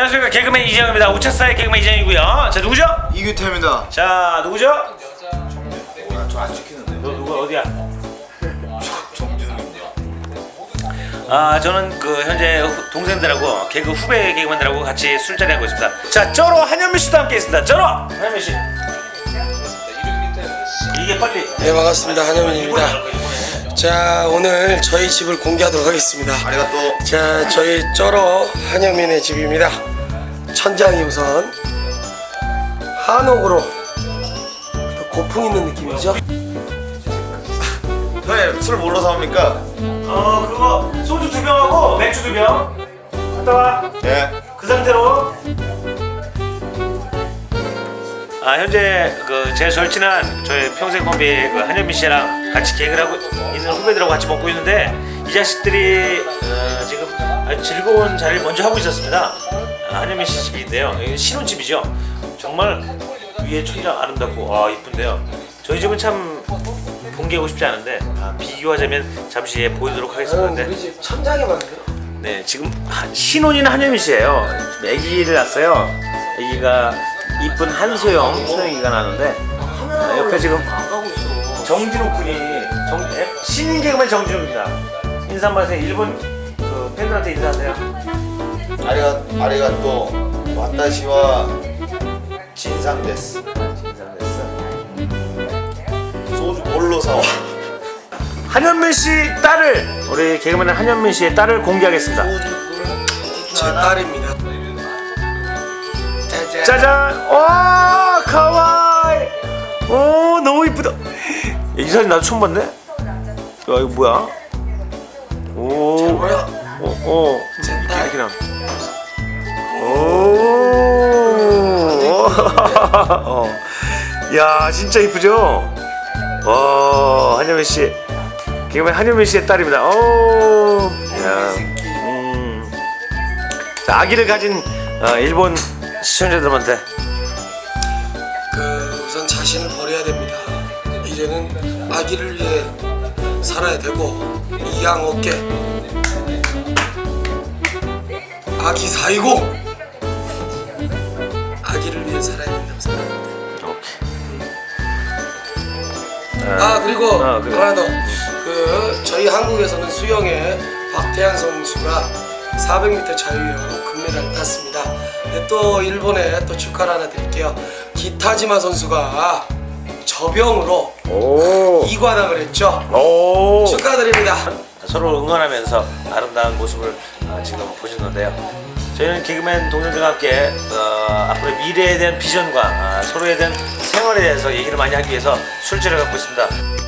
안녕하십니까 개그맨 이재영입니다 우차사의 개그맨 이재영이고요 자 누구죠? 이규태입니다. 자 누구죠? 아, 저안 찍히는데. 너 누구 어디야? 정준우. 아 저는 그 현재 후- 동생들하고 개그 후배 개그맨들하고 같이 술자리 하고 있습니다 자 쩌로 한현민 씨도 함께 있습니다 쩌로 한현민 씨 이게 빨리 네 반갑습니다 한현민입니다 자 오늘 저희 집을 공개하도록 하겠습니다 아리가또. 자 저희 쩔어 한현민의 집입니다 천장이 우선. 한옥으로 또 고풍 있는 느낌이죠? 형님 술 뭘로 사옵니까? 어 그거 소주 두 병하고 맥주 두병. 갔다 와그 예. 상태로. 아 현재 그 제 절친한 저희 평생 콤비 그 한현민 씨랑 같이 개그를 하고 있는 후배들하고 같이 먹고 있는데 이 자식들이 어, 지금 아주 즐거운 자리를 먼저 하고 있었습니다. 아, 한현민 씨 집인데요 여기 신혼집이죠 정말 위에 천장 아름답고 와 이쁜데요 저희 집은 참 공개하고 싶지 않은데 아, 비교하자면 잠시 보여드리도록 하겠습니다 근데 우리 집 천장에 맞네요 네 지금 한- 신혼인 한현민 씨예요. 아기를 낳았어요. 아기가 이쁜 한소영 소영이가 나는데 아, 옆에 지금 정진욱 군이 정, 에, 신인 개그맨 정진욱입니다. 인사 한번 하세요. 일본 그 팬들한테 인사하세요. 아리가 아리가 또 와타시와 진상 데스. 인사 됐어. 소주 뭘로 사와? 한현민 씨 딸을 우리 개그맨 한현민 씨의 딸을 공개하겠습니다. 제 딸입니다 짜잔 짜잔! 와 가와이! 오 너무 이쁘다. 야, 이 사진 나도 처음 봤네. 야 이거 뭐야? 오. 뭐야 어. 야 진짜 이쁘죠? 와 한현민 씨. 개그맨 한현민 씨의 딸입니다. 오. 야. 음. 자 아기를 가진 어, 일본 시청자들한테 그 우선 자신을 버려야 됩니다. 이제는 아기를 위해 살아야 되고 이양 어깨 아기 사이고 아 그리고 아, 그래. 하나 더 그 저희 한국에서는 수영에 박태환 선수가 400m 자유형 금메달을 땄습니다. 근데 또 일본에 또 축하를 하나 드릴게요. 기타지마 선수가 저병으로 오. 이관왕을 했죠. 오. 축하드립니다. 서로 응원하면서 아름다운 모습을 어, 지금 보시는데요. 저희는 개그맨 동료들과 함께 어, 앞으로 미래에 대한 비전과 아, 서로에 대한 생활에 대해서 얘기를 많이 하기 위해서 술자리를 갖고 있습니다.